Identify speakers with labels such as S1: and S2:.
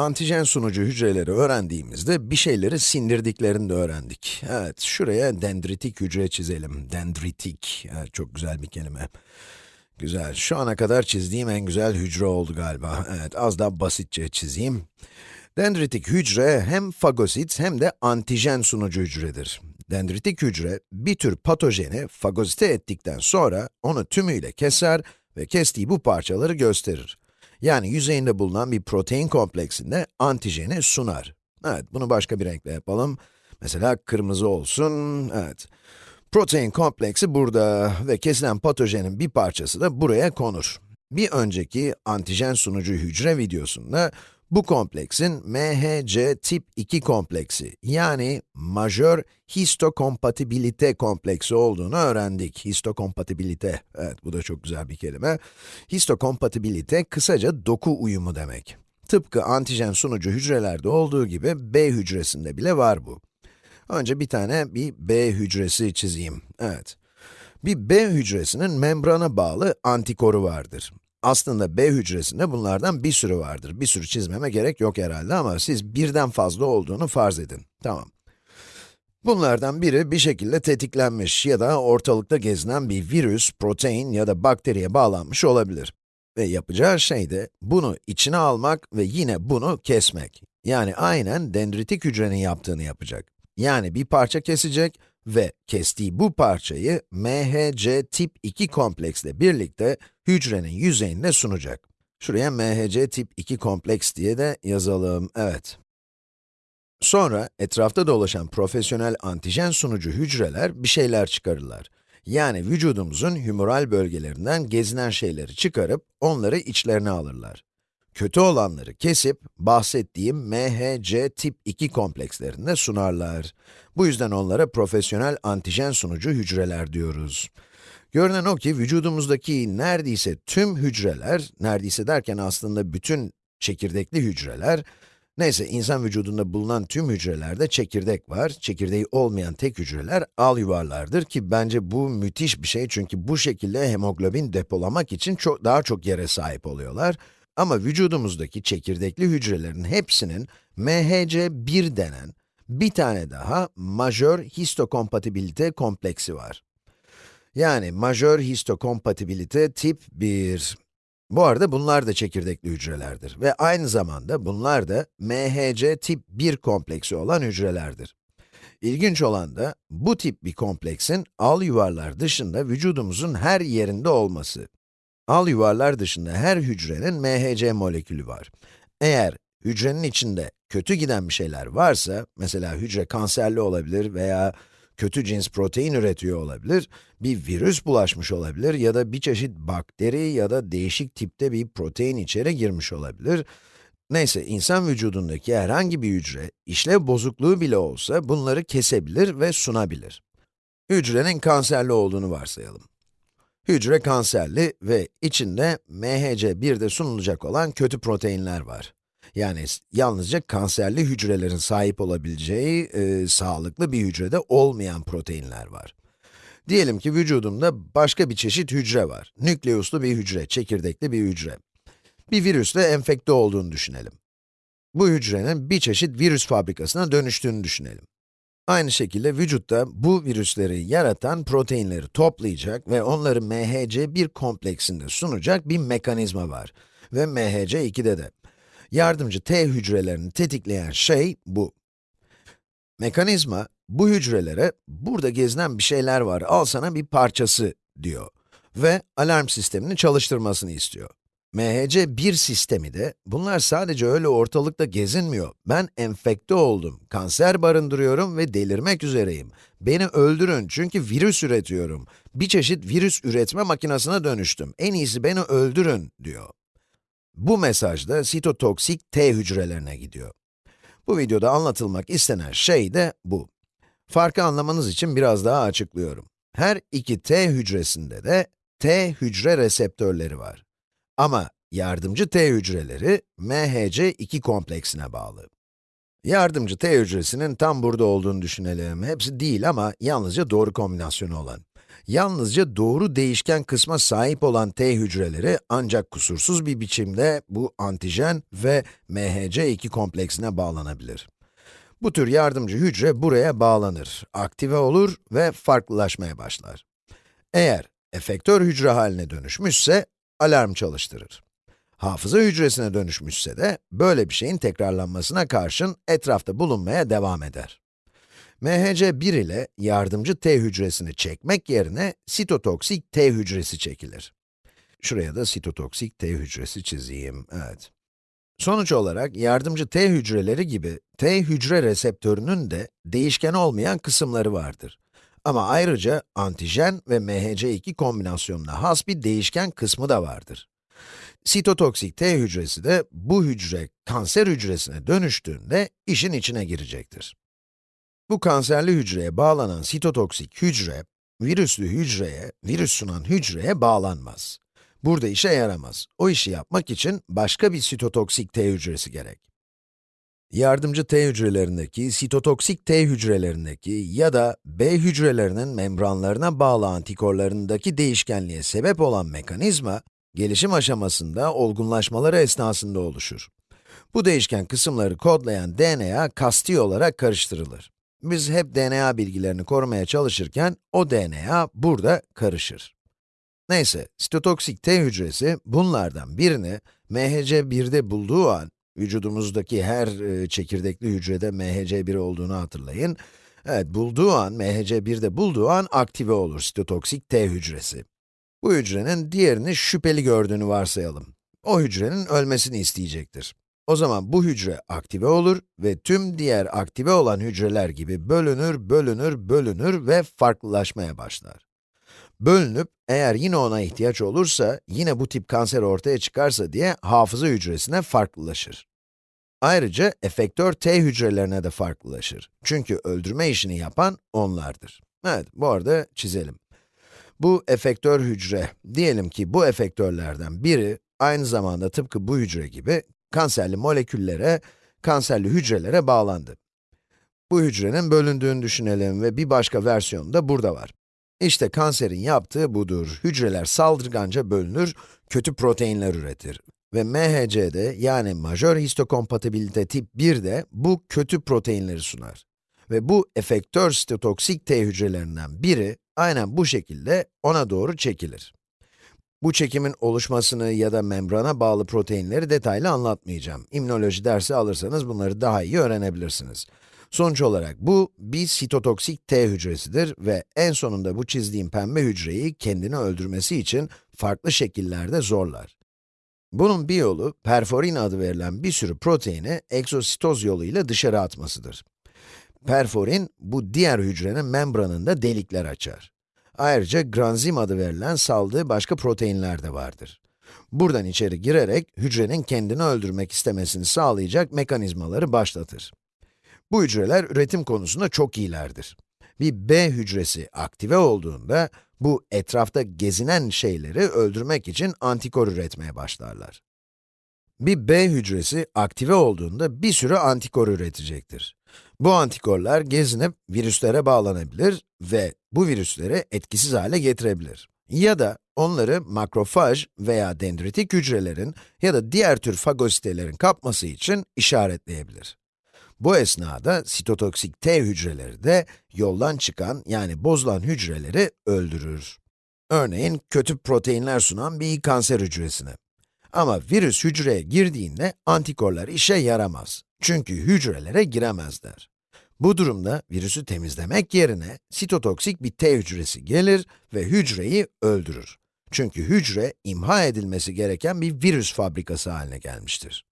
S1: Antijen sunucu hücreleri öğrendiğimizde bir şeyleri sindirdiklerini de öğrendik. Evet, şuraya dendritik hücre çizelim. Dendritik, evet, çok güzel bir kelime. Güzel, şu ana kadar çizdiğim en güzel hücre oldu galiba. Evet, az daha basitçe çizeyim. Dendritik hücre hem fagosit hem de antijen sunucu hücredir. Dendritik hücre, bir tür patojeni fagosite ettikten sonra onu tümüyle keser ve kestiği bu parçaları gösterir. Yani yüzeyinde bulunan bir protein kompleksinde antijeni sunar. Evet, bunu başka bir renkle yapalım. Mesela kırmızı olsun, evet. Protein kompleksi burada ve kesilen patojenin bir parçası da buraya konur. Bir önceki antijen sunucu hücre videosunda bu kompleksin MHC tip 2 kompleksi, yani majör histokompatibilite kompleksi olduğunu öğrendik. Histokompatibilite, evet bu da çok güzel bir kelime. Histokompatibilite kısaca doku uyumu demek. Tıpkı antijen sunucu hücrelerde olduğu gibi B hücresinde bile var bu. Önce bir tane bir B hücresi çizeyim. Evet. Bir B hücresinin membrana bağlı antikoru vardır. Aslında B hücresinde bunlardan bir sürü vardır. Bir sürü çizmeme gerek yok herhalde ama siz birden fazla olduğunu farz edin. Tamam. Bunlardan biri bir şekilde tetiklenmiş ya da ortalıkta gezinen bir virüs, protein ya da bakteriye bağlanmış olabilir. Ve yapacağı şey de bunu içine almak ve yine bunu kesmek. Yani aynen dendritik hücrenin yaptığını yapacak. Yani bir parça kesecek ve kestiği bu parçayı MHC tip 2 kompleksle birlikte hücrenin yüzeyine sunacak. Şuraya MHC tip 2 kompleks diye de yazalım, evet. Sonra etrafta dolaşan profesyonel antijen sunucu hücreler bir şeyler çıkarırlar. Yani vücudumuzun humoral bölgelerinden gezinen şeyleri çıkarıp onları içlerine alırlar. Kötü olanları kesip bahsettiğim MHC tip 2 komplekslerinde sunarlar. Bu yüzden onlara profesyonel antijen sunucu hücreler diyoruz. Görünen o ki vücudumuzdaki neredeyse tüm hücreler, neredeyse derken aslında bütün çekirdekli hücreler, neyse insan vücudunda bulunan tüm hücrelerde çekirdek var. Çekirdeği olmayan tek hücreler al yuvarlardır ki bence bu müthiş bir şey çünkü bu şekilde hemoglobin depolamak için çok, daha çok yere sahip oluyorlar. Ama vücudumuzdaki çekirdekli hücrelerin hepsinin MHC1 denen bir tane daha majör histokompatibilite kompleksi var. Yani majör histokompatibilite tip 1. Bu arada bunlar da çekirdekli hücrelerdir ve aynı zamanda bunlar da MHC tip 1 kompleksi olan hücrelerdir. İlginç olan da bu tip bir kompleksin al yuvarlar dışında vücudumuzun her yerinde olması. Al yuvarlar dışında her hücrenin MHC molekülü var. Eğer hücrenin içinde kötü giden bir şeyler varsa, mesela hücre kanserli olabilir veya kötü cins protein üretiyor olabilir, bir virüs bulaşmış olabilir ya da bir çeşit bakteri ya da değişik tipte bir protein içeri girmiş olabilir. Neyse, insan vücudundaki herhangi bir hücre, işlev bozukluğu bile olsa bunları kesebilir ve sunabilir. Hücrenin kanserli olduğunu varsayalım. Hücre kanserli ve içinde MHC1'de sunulacak olan kötü proteinler var. Yani yalnızca kanserli hücrelerin sahip olabileceği e, sağlıklı bir hücrede olmayan proteinler var. Diyelim ki vücudumda başka bir çeşit hücre var. Nükleuslu bir hücre, çekirdekli bir hücre. Bir virüsle enfekte olduğunu düşünelim. Bu hücrenin bir çeşit virüs fabrikasına dönüştüğünü düşünelim. Aynı şekilde vücutta bu virüsleri yaratan proteinleri toplayacak ve onları MHC1 kompleksinde sunacak bir mekanizma var. Ve MHC2'de de. Yardımcı T hücrelerini tetikleyen şey bu. Mekanizma, bu hücrelere, burada gezinen bir şeyler var, al sana bir parçası diyor. Ve alarm sistemini çalıştırmasını istiyor. MHC1 sistemi de, bunlar sadece öyle ortalıkta gezinmiyor. Ben enfekte oldum, kanser barındırıyorum ve delirmek üzereyim. Beni öldürün çünkü virüs üretiyorum. Bir çeşit virüs üretme makinesine dönüştüm. En iyisi beni öldürün, diyor. Bu mesaj da sitotoksik T hücrelerine gidiyor. Bu videoda anlatılmak istenen şey de bu. Farkı anlamanız için biraz daha açıklıyorum. Her iki T hücresinde de T hücre reseptörleri var. Ama yardımcı T hücreleri MHC2 kompleksine bağlı. Yardımcı T hücresinin tam burada olduğunu düşünelim. Hepsi değil ama yalnızca doğru kombinasyonu olan. Yalnızca doğru değişken kısma sahip olan T hücreleri ancak kusursuz bir biçimde bu antijen ve MHC2 kompleksine bağlanabilir. Bu tür yardımcı hücre buraya bağlanır, aktive olur ve farklılaşmaya başlar. Eğer efektör hücre haline dönüşmüşse, alarm çalıştırır. Hafıza hücresine dönüşmüşse de, böyle bir şeyin tekrarlanmasına karşın etrafta bulunmaya devam eder. MHC1 ile yardımcı T hücresini çekmek yerine sitotoksik T hücresi çekilir. Şuraya da sitotoksik T hücresi çizeyim, evet. Sonuç olarak yardımcı T hücreleri gibi T hücre reseptörünün de değişken olmayan kısımları vardır. Ama ayrıca antijen ve MHC2 kombinasyonuna has bir değişken kısmı da vardır. Sitotoksik T hücresi de bu hücre kanser hücresine dönüştüğünde işin içine girecektir. Bu kanserli hücreye bağlanan sitotoksik hücre, virüslü hücreye, virüs sunan hücreye bağlanmaz. Burada işe yaramaz. O işi yapmak için başka bir sitotoksik T hücresi gerek. Yardımcı T hücrelerindeki, sitotoksik T hücrelerindeki ya da B hücrelerinin membranlarına bağlı antikorlarındaki değişkenliğe sebep olan mekanizma, gelişim aşamasında olgunlaşmaları esnasında oluşur. Bu değişken kısımları kodlayan DNA kasti olarak karıştırılır. Biz hep DNA bilgilerini korumaya çalışırken, o DNA burada karışır. Neyse, sitotoksik T hücresi bunlardan birini MHC1'de bulduğu an, vücudumuzdaki her e, çekirdekli hücrede MHC1 olduğunu hatırlayın. Evet, bulduğu an, MHC1'de bulduğu an aktive olur sitotoksik T hücresi. Bu hücrenin diğerini şüpheli gördüğünü varsayalım. O hücrenin ölmesini isteyecektir. O zaman bu hücre aktive olur ve tüm diğer aktive olan hücreler gibi bölünür, bölünür, bölünür ve farklılaşmaya başlar. Bölünüp, eğer yine ona ihtiyaç olursa, yine bu tip kanser ortaya çıkarsa diye hafıza hücresine farklılaşır. Ayrıca efektör T hücrelerine de farklılaşır. Çünkü öldürme işini yapan onlardır. Evet, bu arada çizelim. Bu efektör hücre, diyelim ki bu efektörlerden biri, aynı zamanda tıpkı bu hücre gibi, kanserli moleküllere, kanserli hücrelere bağlandı. Bu hücrenin bölündüğünü düşünelim ve bir başka versiyonu da burada var. İşte kanserin yaptığı budur. Hücreler saldırganca bölünür, kötü proteinler üretir. Ve MHC'de yani majör histokompatibilite tip 1'de bu kötü proteinleri sunar. Ve bu efektör sitotoksik T hücrelerinden biri, aynen bu şekilde ona doğru çekilir. Bu çekimin oluşmasını ya da membrana bağlı proteinleri detaylı anlatmayacağım. İmmünoloji dersi alırsanız bunları daha iyi öğrenebilirsiniz. Sonuç olarak bu, bir sitotoksik T hücresidir ve en sonunda bu çizdiğim pembe hücreyi kendini öldürmesi için farklı şekillerde zorlar. Bunun bir yolu, perforin adı verilen bir sürü proteini egzositoz yoluyla dışarı atmasıdır. Perforin, bu diğer hücrenin membranında delikler açar. Ayrıca granzim adı verilen saldığı başka proteinler de vardır. Buradan içeri girerek hücrenin kendini öldürmek istemesini sağlayacak mekanizmaları başlatır. Bu hücreler üretim konusunda çok iyilerdir. Bir B hücresi aktive olduğunda, bu etrafta gezinen şeyleri öldürmek için antikor üretmeye başlarlar. Bir B hücresi aktive olduğunda bir sürü antikor üretecektir. Bu antikorlar gezinip virüslere bağlanabilir ve bu virüsleri etkisiz hale getirebilir. Ya da onları makrofaj veya dendritik hücrelerin ya da diğer tür fagositelerin kapması için işaretleyebilir. Bu esnada sitotoksik T hücreleri de yoldan çıkan yani bozulan hücreleri öldürür. Örneğin kötü proteinler sunan bir kanser hücresini. Ama virüs hücreye girdiğinde antikorlar işe yaramaz. Çünkü hücrelere giremezler. Bu durumda virüsü temizlemek yerine sitotoksik bir T hücresi gelir ve hücreyi öldürür. Çünkü hücre imha edilmesi gereken bir virüs fabrikası haline gelmiştir.